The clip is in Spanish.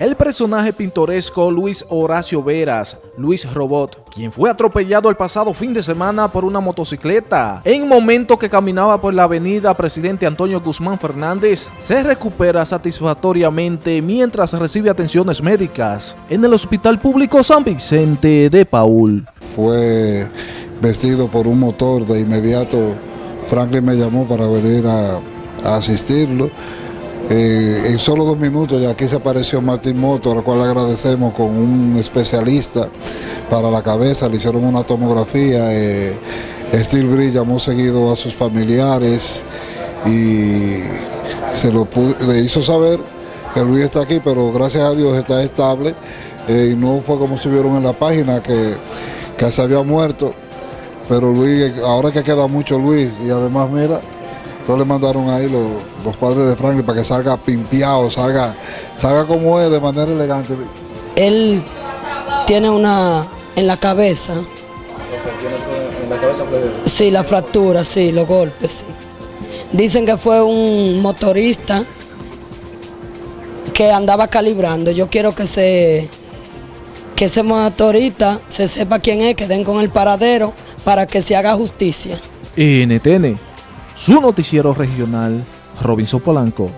El personaje pintoresco Luis Horacio Veras, Luis Robot, quien fue atropellado el pasado fin de semana por una motocicleta, en momento que caminaba por la avenida Presidente Antonio Guzmán Fernández, se recupera satisfactoriamente mientras recibe atenciones médicas en el Hospital Público San Vicente de Paul. Fue vestido por un motor, de inmediato. Franklin me llamó para venir a, a asistirlo eh, en solo dos minutos ya aquí se apareció Martín Moto, al cual agradecemos con un especialista para la cabeza, le hicieron una tomografía. Eh, Steel Bridge llamó seguido a sus familiares y se lo le hizo saber que Luis está aquí, pero gracias a Dios está estable eh, y no fue como vieron en la página que, que se había muerto. Pero Luis, ahora que queda mucho Luis y además mira, le mandaron ahí los, padres de Franklin para que salga pimpeado, salga, salga como es de manera elegante. Él tiene una en la cabeza. ¿En la cabeza Sí, la fractura, sí, los golpes, sí. Dicen que fue un motorista que andaba calibrando. Yo quiero que se que ese motorista se sepa quién es, que den con el paradero para que se haga justicia. NTN su noticiero regional, Robinson Polanco.